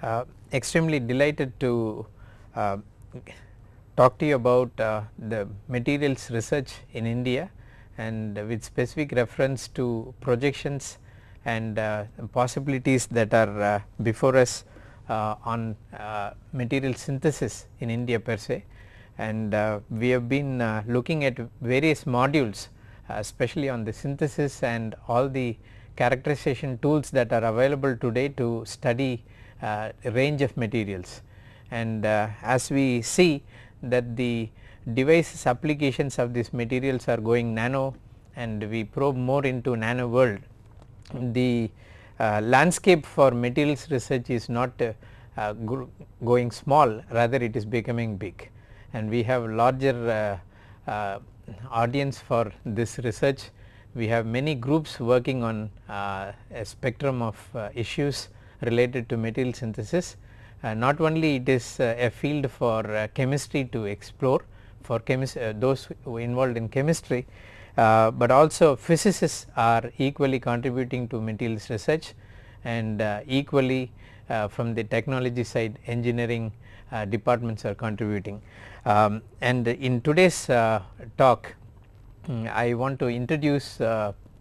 Uh, extremely delighted to uh, talk to you about uh, the materials research in India and with specific reference to projections and uh, possibilities that are uh, before us uh, on material synthesis in India per se. And we have been looking at various modules especially on the synthesis and all the characterization tools that are available today to study uh, range of materials. And uh, as we see that the devices applications of these materials are going nano and we probe more into nano world, the uh, landscape for materials research is not uh, uh, going small rather it is becoming big and we have larger uh, audience for this research. We have many groups working on a spectrum of issues related to material synthesis. Uh, not only it is uh, a field for uh, chemistry to explore for those involved in chemistry, but also physicists are equally contributing to materials research and equally from the technology side engineering departments are contributing. Um, and in today's talk mm, I want to introduce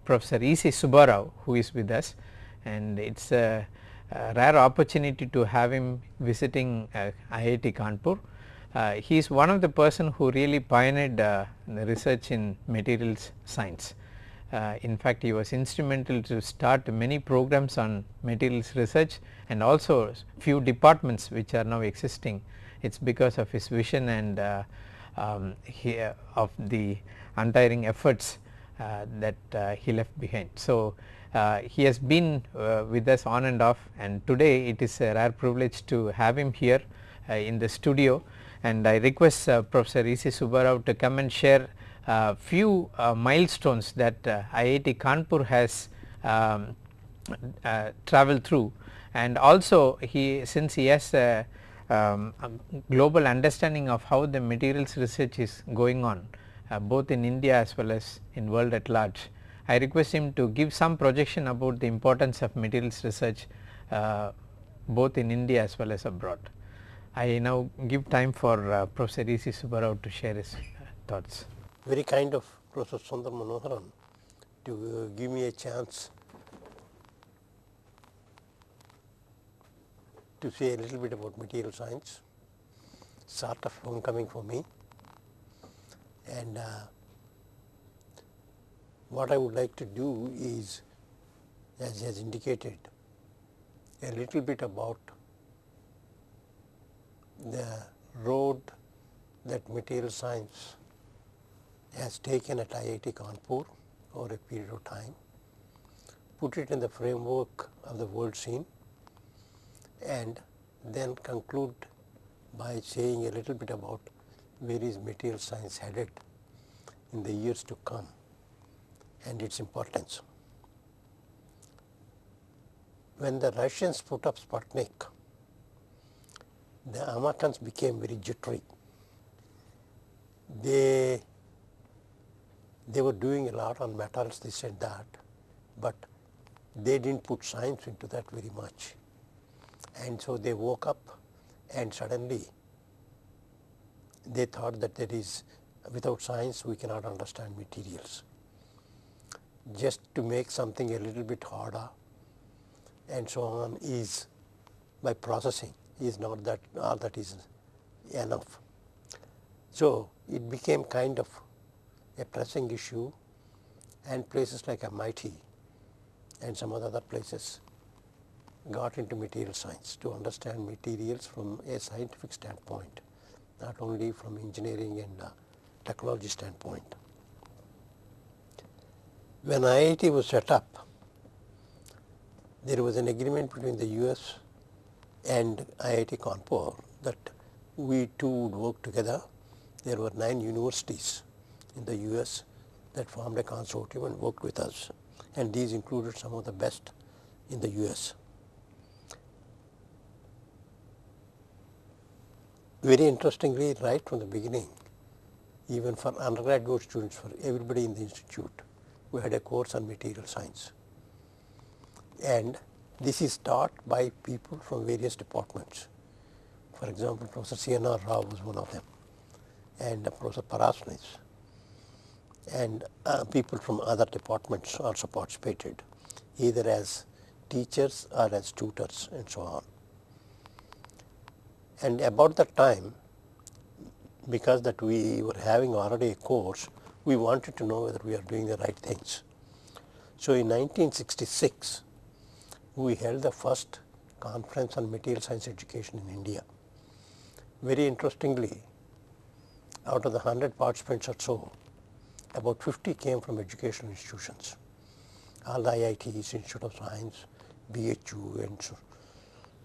Professor E. C. Subbarao who is with us and it is a rare opportunity to have him visiting uh, IIT Kanpur. Uh, he is one of the person who really pioneered uh, the research in materials science. Uh, in fact, he was instrumental to start many programs on materials research and also few departments which are now existing. It is because of his vision and uh, um, he, uh, of the untiring efforts that he left behind. So, uh, he has been uh, with us on and off and today it is a rare privilege to have him here uh, in the studio and I request uh, Professor E. C. Subbarao to come and share uh, few uh, milestones that IIT Kanpur has um, traveled through and also he since he has a, um, a, global understanding of how the materials research is going on both in India as well as in world at large I request him to give some projection about the importance of materials research uh, both in India as well as abroad. I now give time for uh, Professor E. C. Subbarao to share his thoughts. Very kind of Professor Sundar Manoharan to uh, give me a chance to say a little bit about material science, sort of homecoming for me and uh, what I would like to do is as has indicated a little bit about the road that material science has taken at IIT Kanpur over a period of time, put it in the framework of the world scene and then conclude by saying a little bit about where is material science headed in the years to come and its importance. When the Russians put up Sputnik, the Americans became very jittery. They, they were doing a lot on metals, this and that, but they did not put science into that very much. And so they woke up and suddenly they thought that there is without science we cannot understand materials just to make something a little bit harder and so on is by processing is not that all that is enough. So, it became kind of a pressing issue and places like MIT and some other places got into material science to understand materials from a scientific standpoint, not only from engineering and uh, technology standpoint. When IIT was set up, there was an agreement between the US and IIT Kanpur that we two would work together. There were nine universities in the US that formed a consortium and worked with us and these included some of the best in the US. Very interestingly right from the beginning even for undergraduate students for everybody in the institute we had a course on material science. And this is taught by people from various departments. For example, Professor C.N.R. Rao was one of them and uh, Professor Parasnis and uh, people from other departments also participated either as teachers or as tutors and so on. And about that time because that we were having already a course, we wanted to know whether we are doing the right things. So, in 1966, we held the first conference on material science education in India. Very interestingly, out of the 100 participants or so, about 50 came from educational institutions, all the IITs, Institute of Science, BHU and so,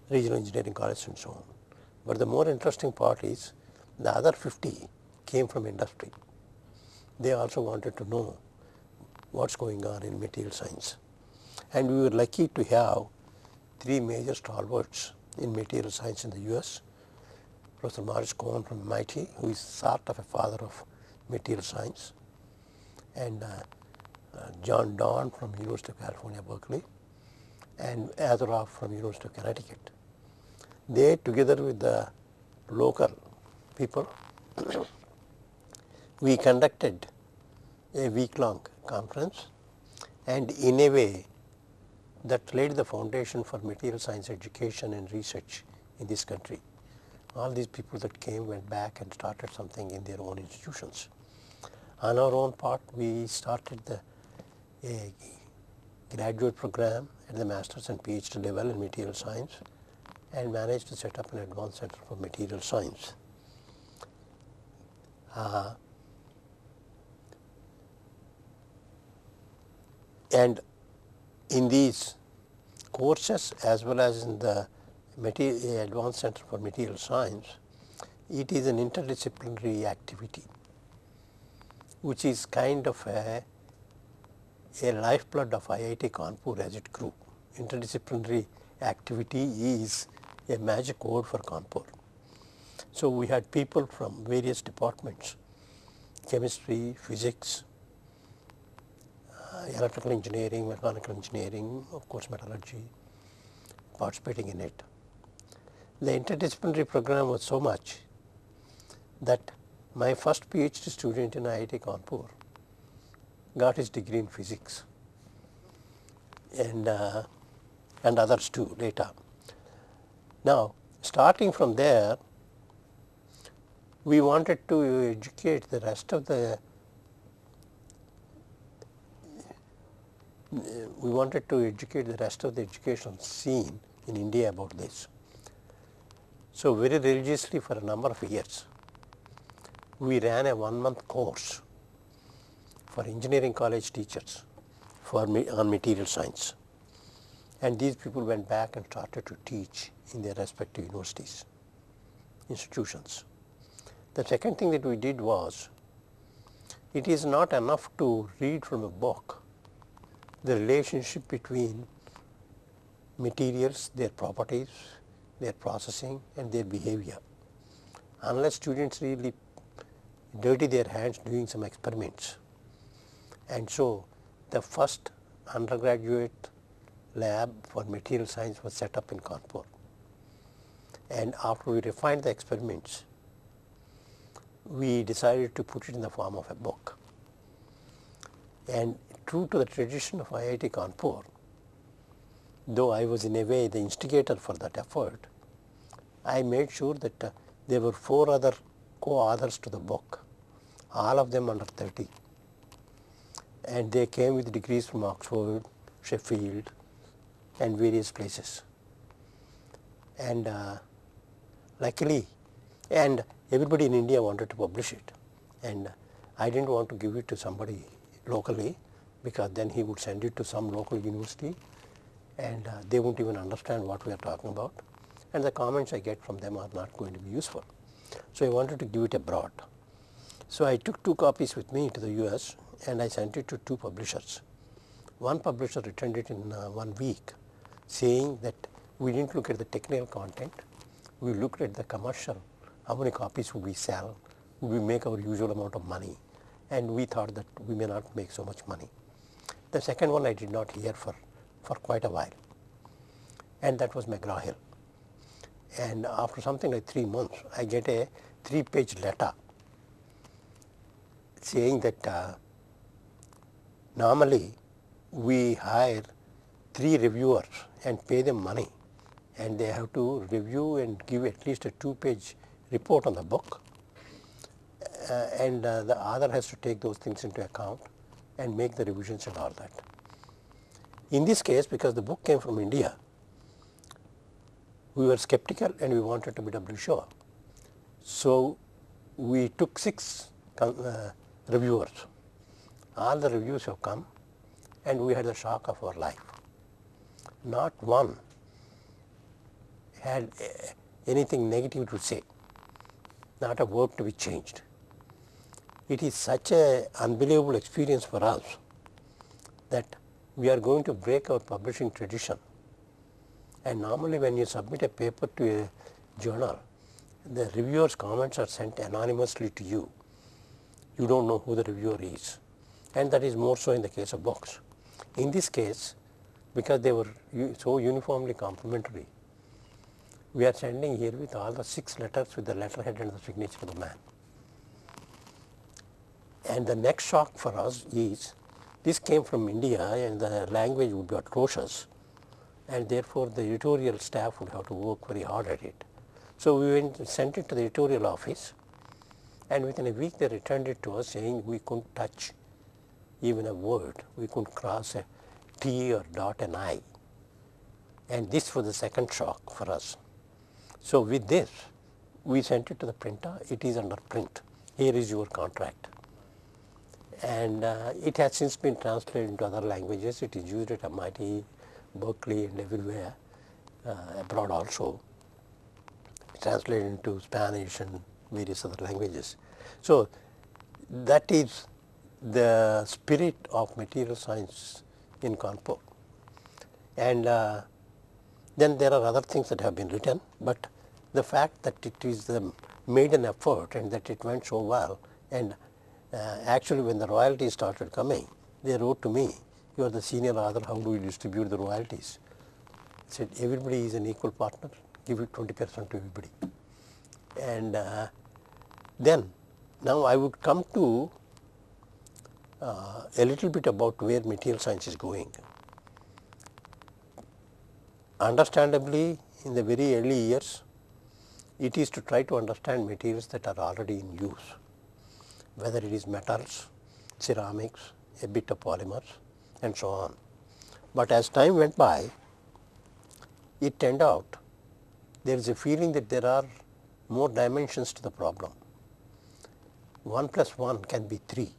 regional engineering college and so on. But the more interesting part is the other 50 came from industry. They also wanted to know what is going on in material science. And we were lucky to have three major stalwarts in material science in the US. Professor Morris Cohen from MIT, who is sort of a father of material science, and uh, uh, John Dorn from University of California, Berkeley, and Azaroff from University of Connecticut. They together with the local people, we conducted a week long conference and in a way that laid the foundation for material science education and research in this country. All these people that came went back and started something in their own institutions. On our own part, we started the graduate program at the master's and PhD level in material science and managed to set up an advanced center for material science. Uh, and in these courses as well as in the advanced center for material science, it is an interdisciplinary activity which is kind of a, a lifeblood of IIT Kanpur as it grew. Interdisciplinary activity is a magic word for Kanpur. So, we had people from various departments chemistry, physics, uh, electrical engineering, mechanical engineering, of course metallurgy participating in it. The interdisciplinary program was so much that my first PhD student in IIT Kanpur got his degree in physics and, uh, and others too later. Now, starting from there, we wanted to educate the rest of the we wanted to educate the rest of the education scene in India about this. So, very religiously for a number of years, we ran a one month course for engineering college teachers for me on material science and these people went back and started to teach in their respective universities, institutions. The second thing that we did was, it is not enough to read from a book the relationship between materials, their properties, their processing and their behavior. Unless students really dirty their hands doing some experiments. And so, the first undergraduate lab for material science was set up in Kanpur. And after we refined the experiments, we decided to put it in the form of a book. And true to the tradition of IIT Kanpur, though I was in a way the instigator for that effort, I made sure that uh, there were four other co-authors to the book, all of them under 30. And they came with degrees from Oxford, Sheffield and various places. And uh, luckily, and everybody in India wanted to publish it and I did not want to give it to somebody locally because then he would send it to some local university and uh, they would not even understand what we are talking about and the comments I get from them are not going to be useful. So, I wanted to give it abroad. So, I took two copies with me to the US and I sent it to two publishers. One publisher returned it in uh, one week saying that we did not look at the technical content, we looked at the commercial how many copies would we sell, would we make our usual amount of money and we thought that we may not make so much money. The second one I did not hear for, for quite a while. and that was McGraw-Hill. And after something like 3 months, I get a 3 page letter saying that uh, normally we hire 3 reviewers and pay them money and they have to review and give at least a 2 page report on the book uh, and uh, the author has to take those things into account and make the revisions and all that. In this case because the book came from India, we were skeptical and we wanted to be doubly sure. So, we took 6 uh, reviewers, all the reviews have come and we had the shock of our life. Not one had uh, anything negative to say, not a word to be changed. It is such a unbelievable experience for us that we are going to break our publishing tradition. And normally when you submit a paper to a journal, the reviewer's comments are sent anonymously to you. You do not know who the reviewer is and that is more so in the case of books. In this case, because they were so uniformly complimentary, we are sending here with all the 6 letters with the letterhead and the signature of the man. And the next shock for us is this came from India and the language would be atrocious. And therefore the editorial staff would have to work very hard at it. So, we went sent it to the editorial office. And within a week they returned it to us saying we couldn't touch even a word, we couldn't cross a T or dot an I. And this was the second shock for us. So, with this we sent it to the printer, it is under print, here is your contract and uh, it has since been translated into other languages. It is used at MIT, Berkeley and everywhere uh, abroad also, translated into Spanish and various other languages. So, that is the spirit of material science in Kanpur. And uh, then there are other things that have been written, but the fact that it is um, made an effort and that it went so well and uh, actually when the royalties started coming, they wrote to me, you are the senior author, how do you distribute the royalties? I said everybody is an equal partner, give it 20 percent to everybody. And uh, then now I would come to uh, a little bit about where material science is going. Understandably in the very early years, it is to try to understand materials that are already in use whether it is metals, ceramics, a bit of polymers and so on. But as time went by, it turned out there is a feeling that there are more dimensions to the problem. 1 plus 1 can be 3.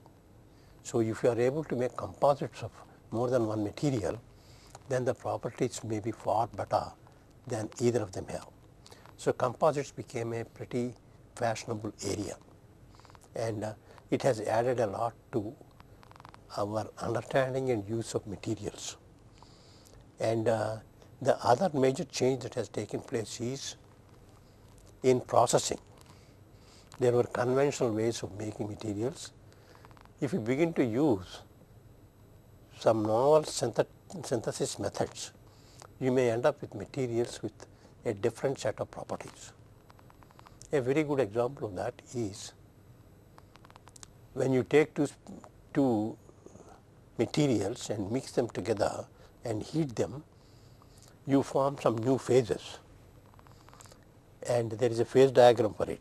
So, if you are able to make composites of more than one material, then the properties may be far better than either of them have. So, composites became a pretty fashionable area and uh, it has added a lot to our understanding and use of materials. And uh, the other major change that has taken place is in processing. There were conventional ways of making materials. If you begin to use some novel synthesis methods, you may end up with materials with a different set of properties. A very good example of that is when you take two, two materials and mix them together and heat them, you form some new phases and there is a phase diagram for it,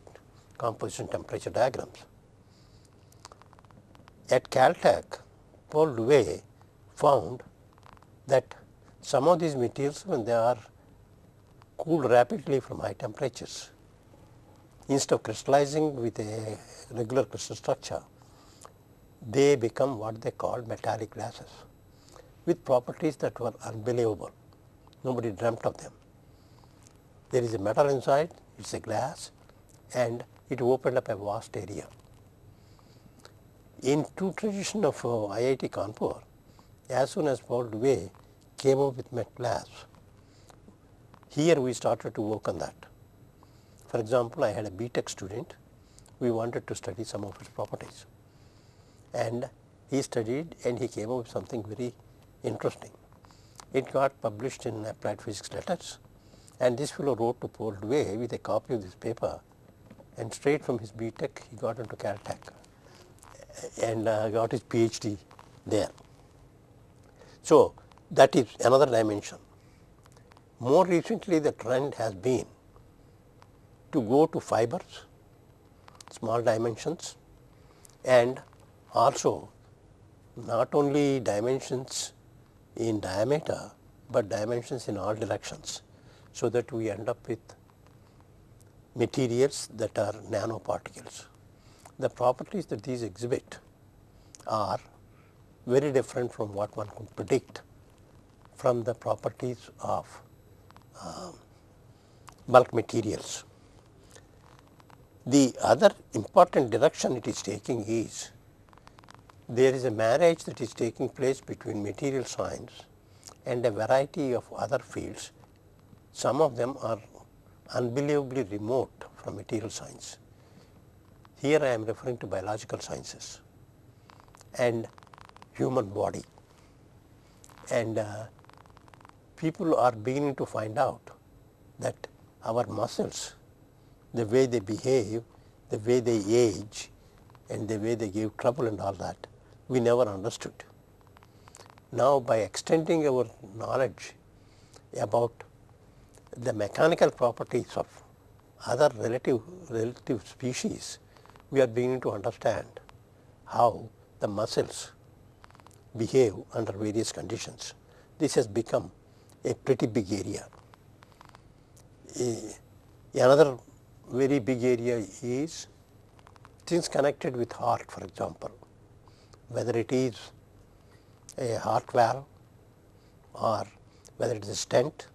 composition temperature diagrams. At Caltech, Pol Duwez found that some of these materials when they are cooled rapidly from high temperatures, instead of crystallizing with a regular crystal structure, they become what they call metallic glasses with properties that were unbelievable. Nobody dreamt of them. There is a metal inside, it is a glass and it opened up a vast area. In true tradition of uh, IIT Kanpur, as soon as Pol Duwez came up with Metglas, here we started to work on that. For example, I had a BTech student, we wanted to study some of its properties and he studied and he came up with something very interesting. it got published in Applied Physics Letters and this fellow wrote to Pol Duwez with a copy of this paper and straight from his BTech he got into Caltech and uh, got his PhD there. So, that is another dimension. More recently the trend has been to go to fibers, small dimensions and also not only dimensions in diameter, but dimensions in all directions. So, that we end up with materials that are nanoparticles. The properties that these exhibit are very different from what one could predict from the properties of uh, bulk materials. The other important direction it is taking is there is a marriage that is taking place between material science and a variety of other fields. Some of them are unbelievably remote from material science. Here I am referring to biological sciences and human body and uh, people are beginning to find out that our muscles, the way they behave, the way they age and the way they give trouble and all that, we never understood. Now by extending our knowledge about the mechanical properties of other relative, relative species, we are beginning to understand how the muscles behave under various conditions. This has become a pretty big area. another very big area is things connected with heart for example, whether it is a heart valve or whether it is a stent,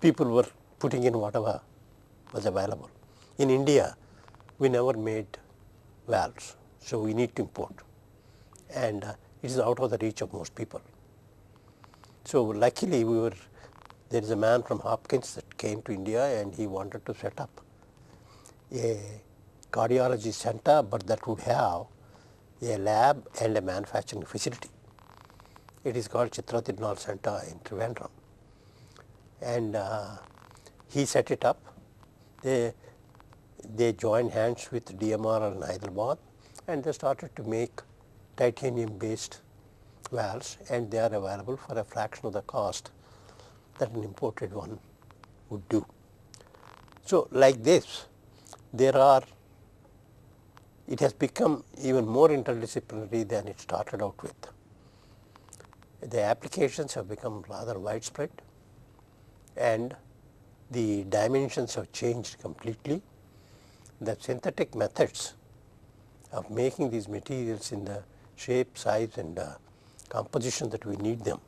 people were putting in whatever was available. In India, we never made valves, so we need to import and uh, it is out of the reach of most people. So luckily we were, there is a man from Hopkins that came to India and he wanted to set up a cardiology center, but that would have a lab and a manufacturing facility. It is called Chitra Tirunal Center in Trivandrum. And uh, he set it up. They, they joined hands with DMR in Hyderabad and they started to make titanium based valves and they are available for a fraction of the cost that an imported one would do. So, like this there are it has become even more interdisciplinary than it started out with. The applications have become rather widespread and the dimensions have changed completely. The synthetic methods of making these materials in the shape, size and uh, composition that we need them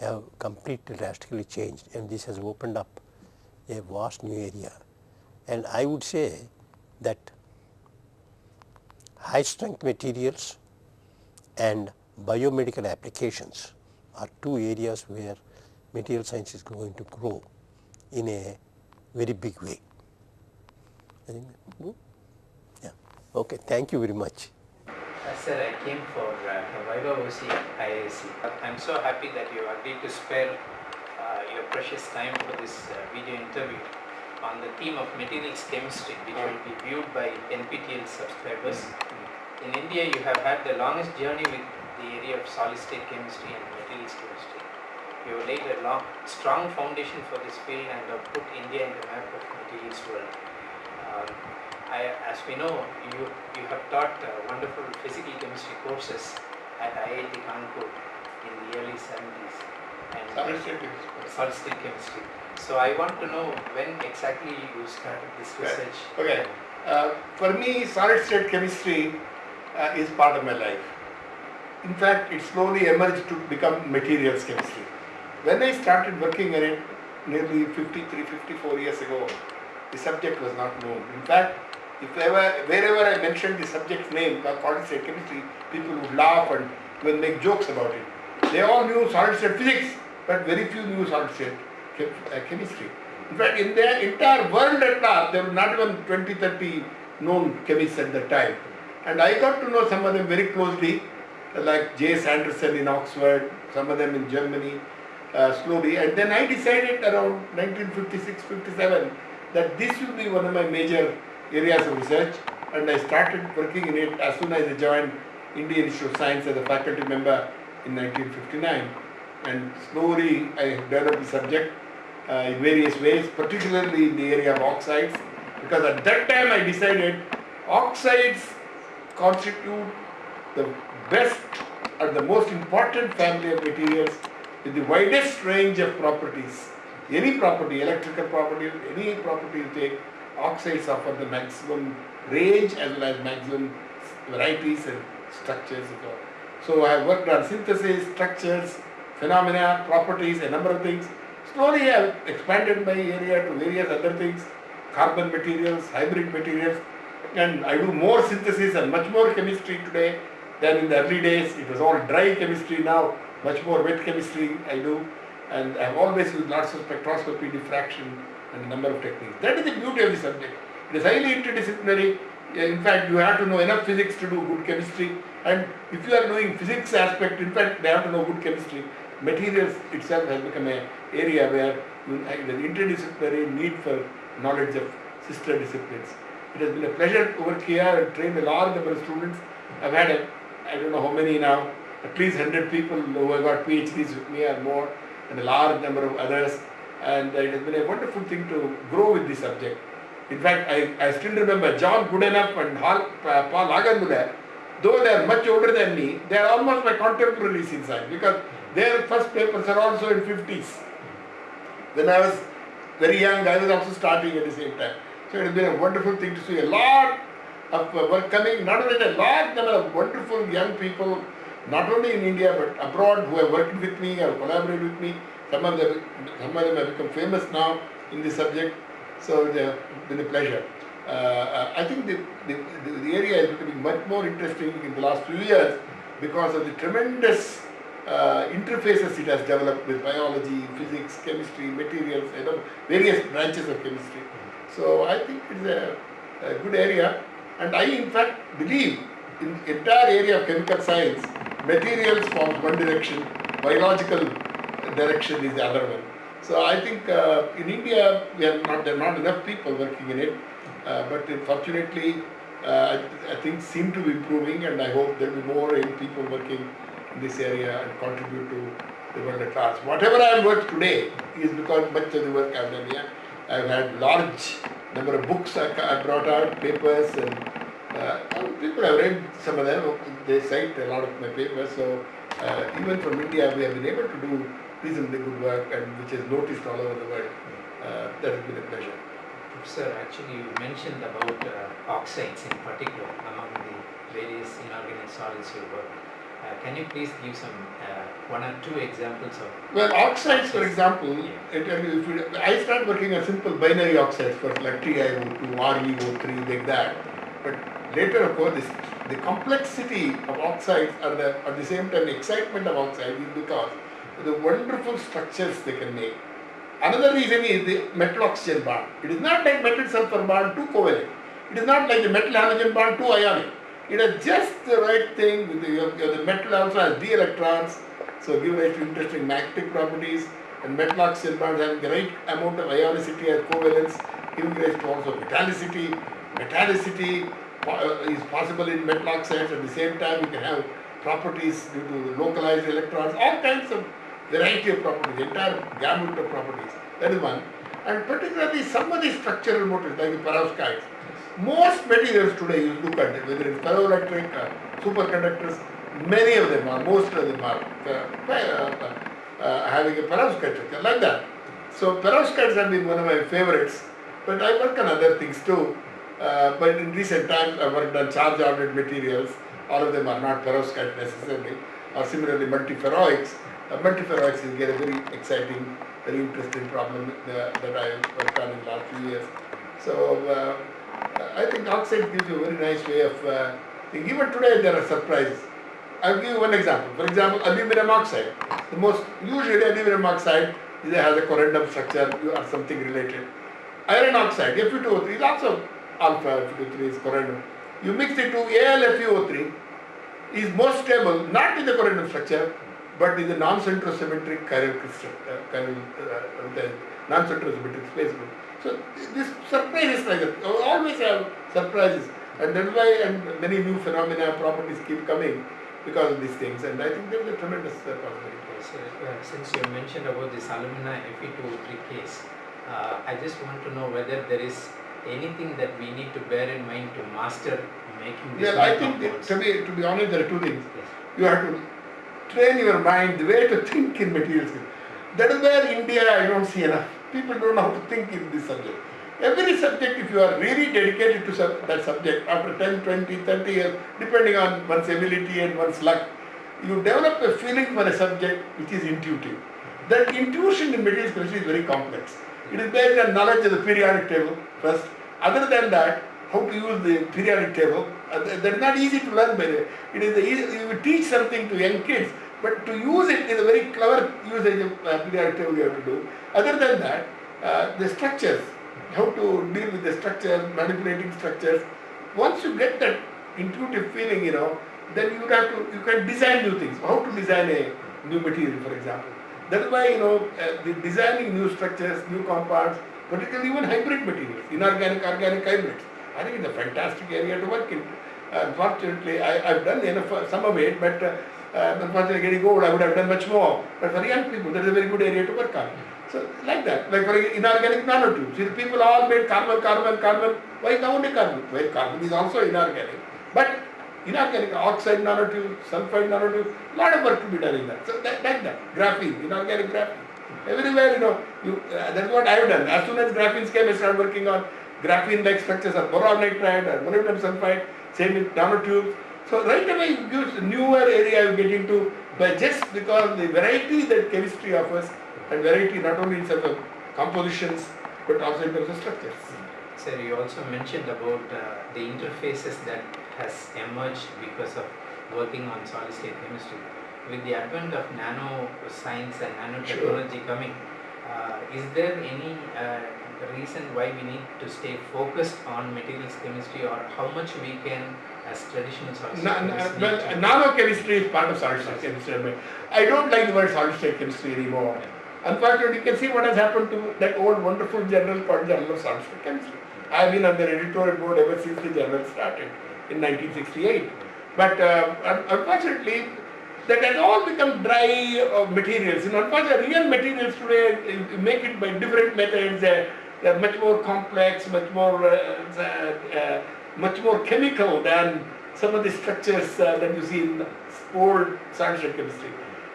have completely drastically changed and this has opened up a vast new area. And I would say that high strength materials and biomedical applications are two areas where material science is going to grow in a very big way. I think, yeah. Okay. Thank you very much. Uh, sir, I came for uh, viva voce IISc. I'm so happy that you agreed to spare uh, your precious time for this uh, video interview on the theme of materials chemistry, which will be viewed by NPTEL subscribers. In India, you have had the longest journey with the area of solid state chemistry and materials chemistry. You have laid a long, strong foundation for this field and have put India in the map of materials world. Um, I, as we know, you, you have taught uh, wonderful physical chemistry courses at IIT Kanpur in the early 70s. And solid state chemistry. Solid state chemistry. So I want to know when exactly you started this research. Okay. Uh, for me, solid state chemistry uh, is part of my life. In fact, it slowly emerged to become materials chemistry. When I started working on it nearly 53, 54 years ago, the subject was not known. In fact, if ever, wherever I mentioned the subject's name, solid state chemistry, people would laugh and even make jokes about it. They all knew solid state physics, but very few knew solid state uh, chemistry. In fact, in the entire world at large, there were not even 20, 30 known chemists at that time. And I got to know some of them very closely like J. S. Anderson in Oxford, some of them in Germany, uh, slowly. And then I decided around 1956-57 that this will be one of my major areas of research and I started working in it as soon as I joined Indian Institute of Science as a faculty member in 1959 and slowly I developed the subject uh, in various ways, particularly in the area of oxides because at that time I decided oxides constitute the best and the most important family of materials with the widest range of properties. Any property, electrical property, any property you take, oxides offer the maximum range as well as maximum varieties and structures. So I have worked on synthesis, structures, phenomena, properties, a number of things. Slowly I have expanded my area to various other things, carbon materials, hybrid materials, and I do more synthesis and much more chemistry today than in the early days. It was all dry chemistry now, much more wet chemistry I do, and I have always used lots of spectroscopy, diffraction, and a number of techniques. That is the beauty of the subject. It is highly interdisciplinary. In fact, you have to know enough physics to do good chemistry, and if you are knowing physics aspect, in fact, they have to know good chemistry. Materials itself has become an area where the interdisciplinary need for knowledge of sister disciplines. It has been a pleasure to work here and train a large number of students. I've had a, I don't know how many now, at least 100 people who have got PhDs with me or more, and a large number of others. And it has been a wonderful thing to grow with this subject. In fact, I, I still remember John Goodenough and Hal, uh, Paul Hagenmüller, though they are much older than me, they are almost my contemporaries in science because their first papers are also in 50s. When I was very young, I was also starting at the same time. So it has been a wonderful thing to see a lot of uh, work coming, not only a large number of wonderful young people, not only in India but abroad who have worked with me or collaborated with me. Some of them, some of them have become famous now in this subject. So it has been a pleasure. Uh, I think the, the, the area is becoming much more interesting in the last few years because of the tremendous uh, interfaces it has developed with biology, physics, chemistry, materials, you know, various branches of chemistry. So I think it's a, a good area and I in fact believe in the entire area of chemical science, materials form one direction, biological direction is the other one. So I think uh, in India we are not there are not enough people working in it, uh, but fortunately uh, think seem to be improving, and I hope there will be more people working in this area and contribute to the world at large. Whatever I have worked today is because much of the work I have done here. I have had large number of books I, I brought out, papers, and uh, people have read some of them. They cite a lot of my papers. So uh, even from India, we have been able to do reasonably good work, and which is noticed all over the world. Uh, that has been a pleasure. Sir, actually you mentioned about uh, oxides in particular among the various inorganic solids you work. Uh, can you please give some uh, one or two examples of? Well, oxides, for example, yeah. it, if you, I start working on simple binary oxides for like TiO2, ReO3, like that. But later, of course, this, the complexity of oxides and the, at the same time, the excitement of oxides is because of the wonderful structures they can make. Another reason is the metal oxygen bond. It is not like metal sulfur bond, too covalent. It is not like the metal halogen bond, too ionic. It has just the right thing. With the, the metal also has d electrons, so give rise to interesting magnetic properties. And metal oxygen bonds have the right amount of ionicity as covalence, giving rise to also metallicity. Metallicity uh, is possible in metal oxides. At the same time, you can have properties due to localized electrons, all kinds of variety of properties, entire gamut of properties. That is one. And particularly some of the structural motifs like the perovskites. Most materials today you look at it, whether it's ferroelectric, uh, superconductors, many of them are, most of them are uh, uh, uh having a perovskite like that. So perovskites have been one of my favorites, but I work on other things too. Uh, but in recent times I worked on charge ordered materials. All of them are not perovskite necessarily, or similarly multiferroics uh, multiferroics is a very exciting, very interesting problem that I worked on in the last few years. So uh, I think oxide gives you a very nice way of uh, thinking. Even today there are surprises. I'll give you one example. For example, aluminum oxide. The most usually aluminum oxide has a corundum structure or something related. Iron oxide, Fe2O3 is also alpha Fe2O3 is corundum. You mix it to AlFeO3 is most stable, not in the corundum structure, but in the non-centrosymmetric chiral crystal, uh, chiral, uh, the non-centrosymmetric space group. So this surprises like that. Always have surprises, and that's why and many new phenomena, properties keep coming because of these things. And I think there is a tremendous uh, possibility. So, uh, since you mentioned about this alumina Fe2O3 case, uh, I just want to know whether there is anything that we need to bear in mind to master making this Well, I think to be to be honest, there are two things. Yes. You have to train your mind the way to think in materials. That is where India I don't see enough. People don't know how to think in this subject. Every subject, if you are really dedicated to sub- that subject, after 10, 20, 30 years, depending on one's ability and one's luck, you develop a feeling for a subject which is intuitive. That intuition in materials chemistry is very complex. It is based on knowledge of the periodic table first. Other than that, how to use the periodic table, uh, that that is not easy to learn by the way. It is easy, you teach something to young kids, but to use it is a very clever usage of uh, periodic table you have to do. Other than that, uh, the structures, how to deal with the structures, manipulating structures. Once you get that intuitive feeling, you know, then you have to, you can design new things. How to design a new material, for example. That is why, you know, uh, the designing new structures, new compounds, particularly even hybrid materials, inorganic, organic hybrids. I think it's a fantastic area to work in. Unfortunately, I, I've done enough, uh, some of it, but uh, uh, unfortunately getting old, I would have done much more. But for young people, that is a very good area to work on. So like that, like for inorganic nanotubes, if people all made carbon, carbon, carbon, why only carbon? Well, carbon is also inorganic. But inorganic oxide nanotube, sulfide nanotube, lot of work to be done in that. So that, like that, graphene, inorganic graphene. Everywhere, you know, you, uh, that's what I have done. As soon as graphene came, I started working on graphene-like structures of boron nitride or molybdenum sulfide, same with nanotubes. So right away it gives a newer area you get into, but just because the variety that chemistry offers, and variety not only in terms of compositions, but also in terms of structures. Sir, you also mentioned about uh, the interfaces that has emerged because of working on solid state chemistry. With the advent of nano science and nanotechnology coming, uh, is there any uh, reason why we need to stay focused on materials chemistry or how much we can as traditional solid state Na- na- well, nanochemistry is part of solid state chemistry. I don't like the word solid state chemistry anymore. Unfortunately, you can see what has happened to that old wonderful journal called Journal of Solid State Chemistry. I have been on the editorial board ever since the journal started in 1968. But uh, unfortunately, that has all become dry uh, materials. You know, unfortunately, real materials today uh, make it by different methods. They're, they're much more complex, much more, uh, uh, uh, much more chemical than some of the structures uh, that you see in old solid state chemistry.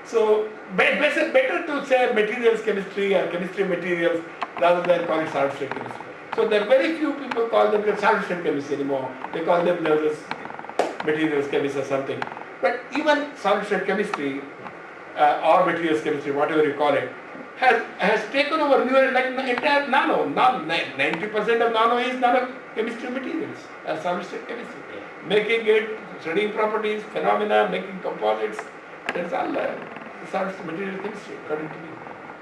So, better, better to say materials chemistry or chemistry materials rather than call it solid state chemistry. So, there are very few people call them solid state chemistry anymore. They call themselves materials chemistry or something. But even solid state chemistry uh, or materials chemistry, whatever you call it, has, has taken over newer, like entire nano. Now, 90% of nano is nano chemistry materials, uh, solid state chemistry. Making it, studying properties, phenomena, making composites, that's all uh, solid state material chemistry, according to me.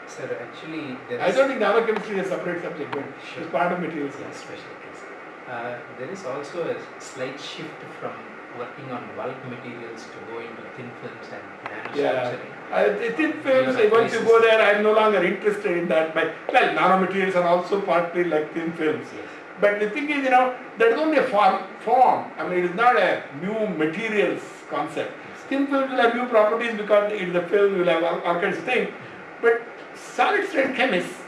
Sir, actually, there I don't think nanochemistry is a separate subject, but Sure. it's part of materials Yeah, chemistry. special case. Uh, there is also a slight shift from working on bulk materials to go into thin films and Yeah, nanostructuring. I, the thin films, Yeah, once you go there, I'm no longer interested in that. But, well, nanomaterials are also partly like thin films. Yes. But the thing is, you know, that is only a form, form. I mean, it is not a new materials concept. Thin films will have new properties because it is a film, will have all, all kinds of things. But solid state chemists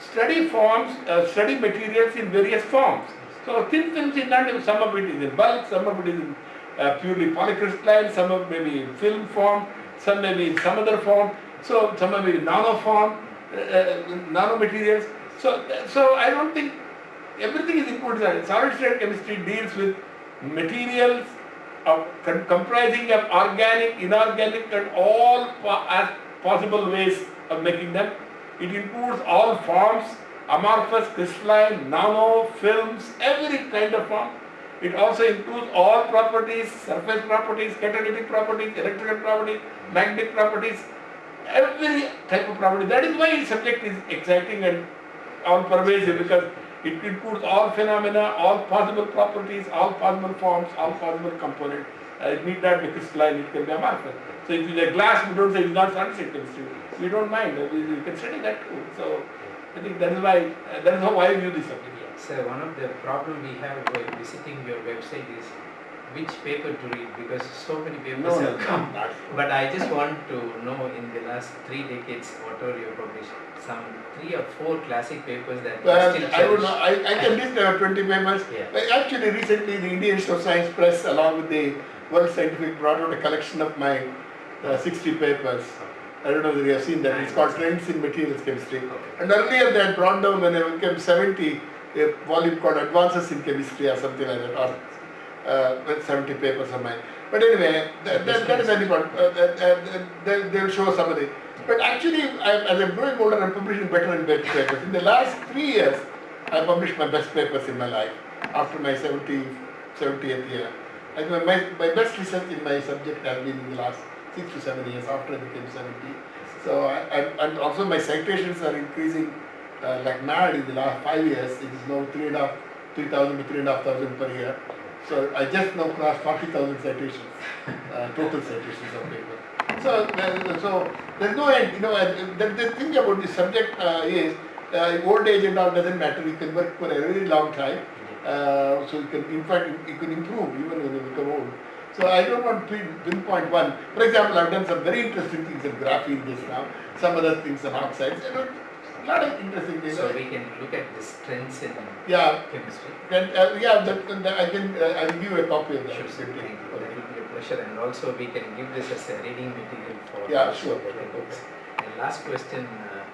study forms, uh, study materials in various forms. So thin films is not, some of it is in bulk, some of it is in uh, purely polycrystalline, some of it may be in film form, some may be in some other form, so some may be in nano form, uh, uh, nanomaterials. So, so I don't think everything is included. Solid state chemistry deals with materials of comprising of organic, inorganic, and all as possible ways of making them. It includes all forms, amorphous, crystalline, nano, films, every kind of form. It also includes all properties, surface properties, catalytic properties, electrical properties, magnetic properties, every type of property. That is why its subject is exciting and all pervasive because it includes all phenomena, all possible properties, all possible forms, all possible components. Uh, it need not be crystalline, it can be amorphous. So if it's a glass, we don't say it's not chemistry. We don't mind, we, we study that too. So I think that is why, uh, that is how I view this subject. Sir, one of the problem we have while visiting your website is which paper to read because so many papers No, no, have come. But I just want to know in the last three decades, what whatever you published, some three or four classic papers that you Well, still I don't know, I, I can list uh, 20 papers. Yeah. Actually, recently the Indian Institute of Science Press, along with the World Scientific, brought out a collection of my uh, 60 papers. I don't know whether you have seen that. It's called Trends in Materials Chemistry. Okay. And earlier they had brought down when I became 70, a volume called Advances in Chemistry or something like that, or uh, 70 papers of mine. But anyway, that, that, that is any part. Uh, that- that- they, they will show some of the. But actually, I, as I'm growing older, I'm publishing better and better papers. In the last three years, I published my best papers in my life after my 70, 70th year. I think my, my best research in my subject has been in the last six to seven years after I became 70. So, I, I, and also my citations are increasing uh, like mad in the last five years. It is now three and a half, 3,000 to three and a half thousand per year. So I just now crossed 40,000 citations, uh, total citations of paper. So, uh, so there's no end. You know, uh, the, the thing about this subject uh, is uh, old age and all doesn't matter. You can work for a very long time. Uh, so you can, in fact, you, can improve even when you become old. So I don't want to pin- pinpoint one. For example, I've done some very interesting things in graphene just now. Some other things in oxides. You know, lot of interesting things. So we can look at the strengths in yeah, chemistry. and, uh, yeah. That, that I can. Uh, I'll give you a copy of that. Sure, sir. Thank you. That will be a pleasure. And also we can give this as a reading material for Yeah, sure. the attendants. And last question, uh,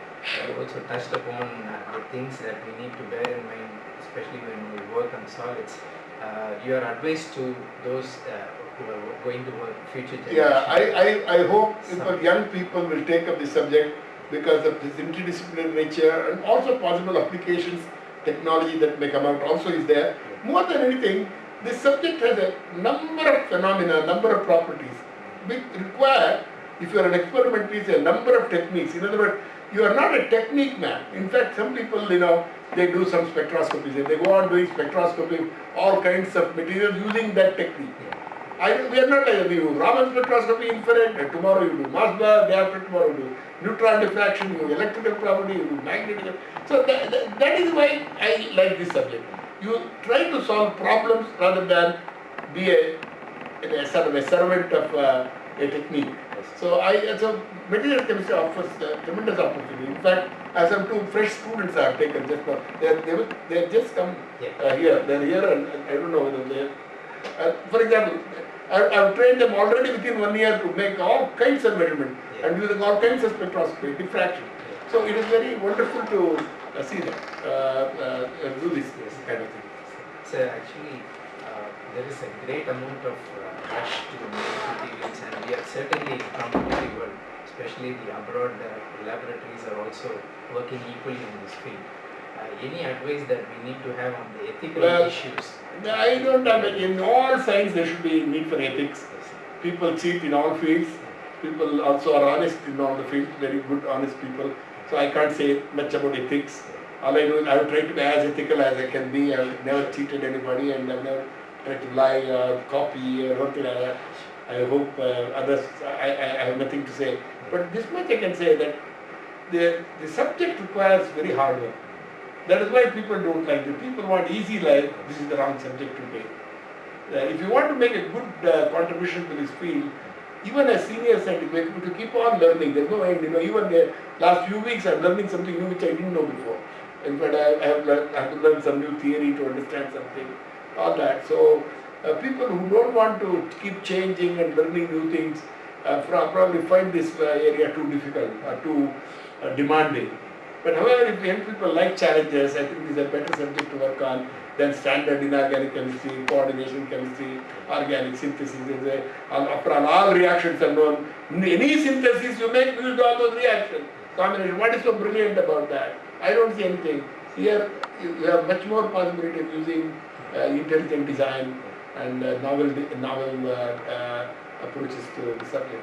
I also touched upon uh, the things that we need to bear in mind, especially when we work on solids. Uh, your advice to those uh, who are going to work future generations. Yeah, I, I, I hope Some- young people will take up this subject because of this interdisciplinary nature and also possible applications, technology that may come out also is there. More than anything, this subject has a number of phenomena, number of properties which require, if you are an experimentalist, a number of techniques. In other words, you are not a technique man. In fact, some people, you know, they do some spectroscopy. They go on doing spectroscopy, all kinds of materials using that technique. I, we are not like we do Raman spectroscopy infrared, and tomorrow you do Mössbauer, day after tomorrow you do neutron diffraction, you do electrical property, you do magnetic. So that, that, that is why I like this subject. You try to solve problems rather than be a, a sort of a servant of uh, a technique. So I, so material chemistry offers uh, tremendous opportunity. In fact, as some two fresh students I have taken just now, they they they have just come uh, here. They're here, and, and I don't know whether they. Uh, for example, I, I've trained them already within one year to make all kinds of measurement Yeah. and using all kinds of spectroscopy, diffraction. So it is very wonderful to uh, see them uh, uh, do this, this kind of thing. So actually, uh, there is a great amount of uh, rush to make materials, and we are certainly competitive world, especially the abroad uh, laboratories are also working equally in this field. Uh, any advice that we need to have on the ethical Well, issues? I don't have in all science there should be need for ethics. People cheat in all fields. People also are honest in all the fields, very good honest people. So I can't say much about ethics. All I know is I have tried to be as ethical as I can be. I've never cheated anybody and I've never tried to lie or copy or something like that. I hope uh, others, I, I, I have nothing to say. But this much I can say that the, the subject requires very hard work. That is why people don't like it. People want easy life. This is the wrong subject to take. Uh, if you want to make a good uh, contribution to this field, even as senior scientist, we to keep on learning. There's no end. You know, even the last few weeks, I'm learning something new which I didn't know before. In fact, I, I, have, learned, I have to learn some new theory to understand something. All that. So, uh, people who don't want to keep changing and learning new things uh, probably find this uh, area too difficult or too uh, demanding. But however, if young people like challenges, I think this is a better subject to work on than standard inorganic chemistry, coordination chemistry, organic synthesis. Is a, all- after all, all reactions are known. Any synthesis you make, you do all those reactions. Combination. What is so brilliant about that? I don't see anything. Here, you have much more possibility of using uh, intelligent design and uh, novel, novel uh, uh, approaches to the subject.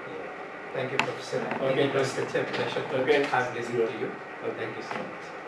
Thank you, Professor. Okay, it was such a pleasure to Okay. have listened to you. Thank you so much.